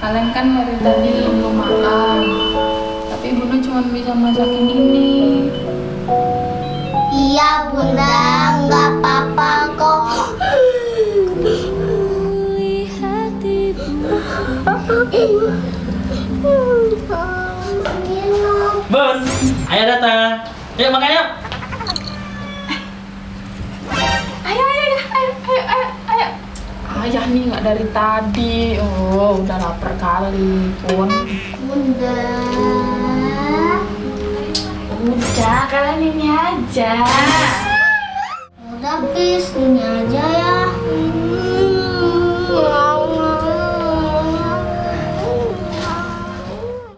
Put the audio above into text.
kalian kan dari tadi belum makan. Tapi Bunda cuma bisa masakin ini. Iya bunda, nggak apa-apa kok. Bun, ayo datang. Yuk makan yuk. Ayah nih nggak dari tadi. Oh, udah lapar kali pun. Bunda. Udah, kalian ini aja.